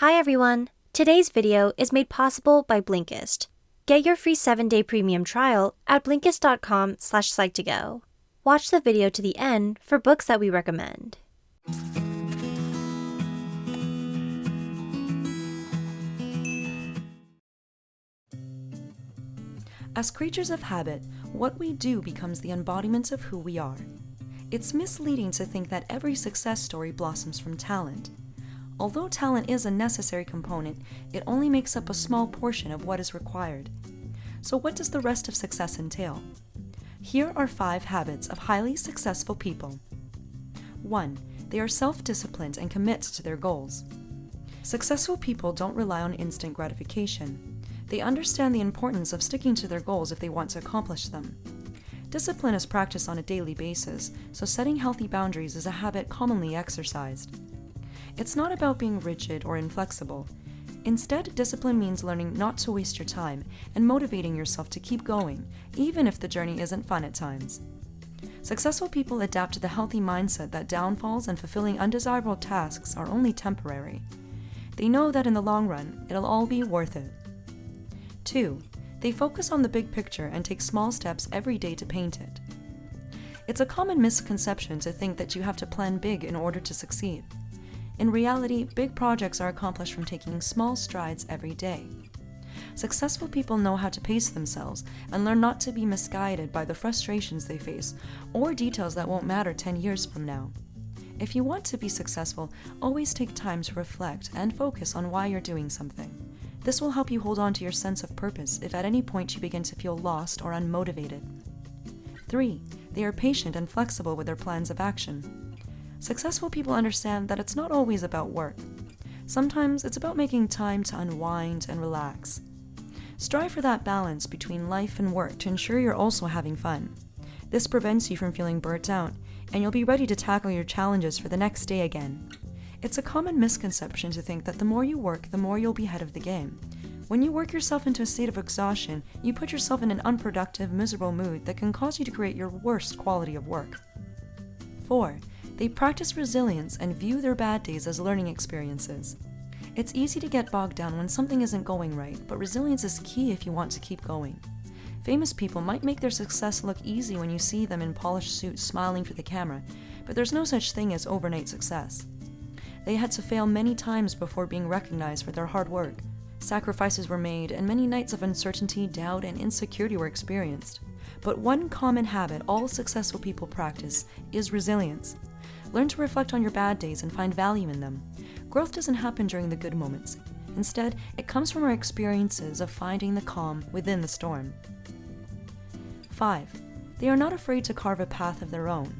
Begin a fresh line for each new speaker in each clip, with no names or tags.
Hi everyone! Today's video is made possible by Blinkist. Get your free 7-day premium trial at blinkist.com slash psych2go. Watch the video to the end for books that we recommend.
As creatures of habit, what we do becomes the embodiment of who we are. It's misleading to think that every success story blossoms from talent. Although talent is a necessary component, it only makes up a small portion of what is required. So what does the rest of success entail? Here are five habits of highly successful people. 1. They are self-disciplined and commit to their goals. Successful people don't rely on instant gratification. They understand the importance of sticking to their goals if they want to accomplish them. Discipline is practiced on a daily basis, so setting healthy boundaries is a habit commonly exercised. It's not about being rigid or inflexible. Instead, discipline means learning not to waste your time and motivating yourself to keep going, even if the journey isn't fun at times. Successful people adapt to the healthy mindset that downfalls and fulfilling undesirable tasks are only temporary. They know that in the long run, it'll all be worth it. 2. They focus on the big picture and take small steps every day to paint it. It's a common misconception to think that you have to plan big in order to succeed. In reality, big projects are accomplished from taking small strides every day. Successful people know how to pace themselves and learn not to be misguided by the frustrations they face or details that won't matter 10 years from now. If you want to be successful, always take time to reflect and focus on why you're doing something. This will help you hold on to your sense of purpose if at any point you begin to feel lost or unmotivated. 3. They are patient and flexible with their plans of action. Successful people understand that it's not always about work. Sometimes it's about making time to unwind and relax. Strive for that balance between life and work to ensure you're also having fun. This prevents you from feeling burnt out, and you'll be ready to tackle your challenges for the next day again. It's a common misconception to think that the more you work, the more you'll be ahead of the game. When you work yourself into a state of exhaustion, you put yourself in an unproductive, miserable mood that can cause you to create your worst quality of work. 4. They practice resilience and view their bad days as learning experiences. It's easy to get bogged down when something isn't going right, but resilience is key if you want to keep going. Famous people might make their success look easy when you see them in polished suits smiling for the camera, but there's no such thing as overnight success. They had to fail many times before being recognized for their hard work. Sacrifices were made, and many nights of uncertainty, doubt, and insecurity were experienced. But one common habit all successful people practice is resilience. Learn to reflect on your bad days and find value in them. Growth doesn't happen during the good moments. Instead, it comes from our experiences of finding the calm within the storm. 5. They are not afraid to carve a path of their own.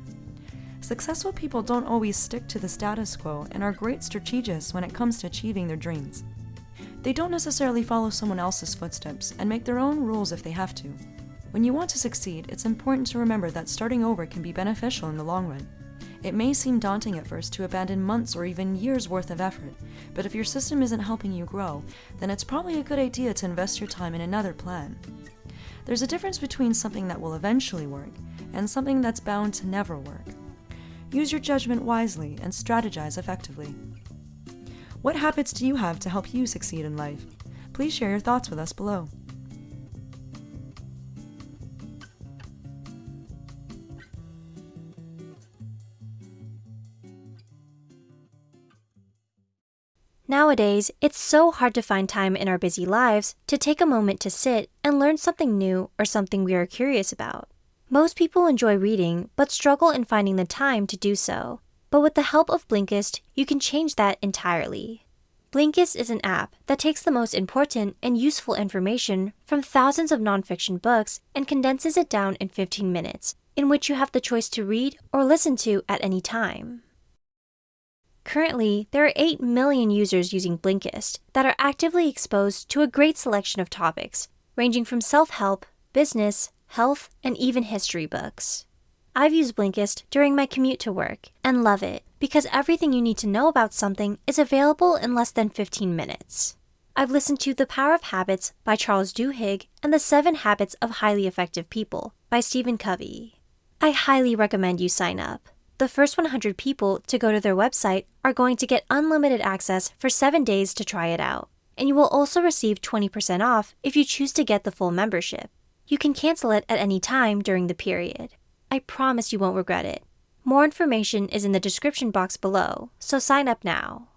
Successful people don't always stick to the status quo and are great strategists when it comes to achieving their dreams. They don't necessarily follow someone else's footsteps and make their own rules if they have to. When you want to succeed, it's important to remember that starting over can be beneficial in the long run. It may seem daunting at first to abandon months or even years worth of effort, but if your system isn't helping you grow, then it's probably a good idea to invest your time in another plan. There's a difference between something that will eventually work and something that's bound to never work. Use your judgment wisely and strategize effectively. What habits do you have to help you succeed in life? Please share your thoughts with us below.
Nowadays, it's so hard to find time in our busy lives to take a moment to sit and learn something new or something we are curious about. Most people enjoy reading, but struggle in finding the time to do so. But with the help of Blinkist, you can change that entirely. Blinkist is an app that takes the most important and useful information from thousands of nonfiction books and condenses it down in 15 minutes, in which you have the choice to read or listen to at any time. Currently, there are 8 million users using Blinkist that are actively exposed to a great selection of topics, ranging from self-help, business, health, and even history books. I've used Blinkist during my commute to work and love it because everything you need to know about something is available in less than 15 minutes. I've listened to The Power of Habits by Charles Duhigg and The Seven Habits of Highly Effective People by Stephen Covey. I highly recommend you sign up. The first 100 people to go to their website are going to get unlimited access for 7 days to try it out. And you will also receive 20% off if you choose to get the full membership. You can cancel it at any time during the period. I promise you won't regret it. More information is in the description box below, so sign up now.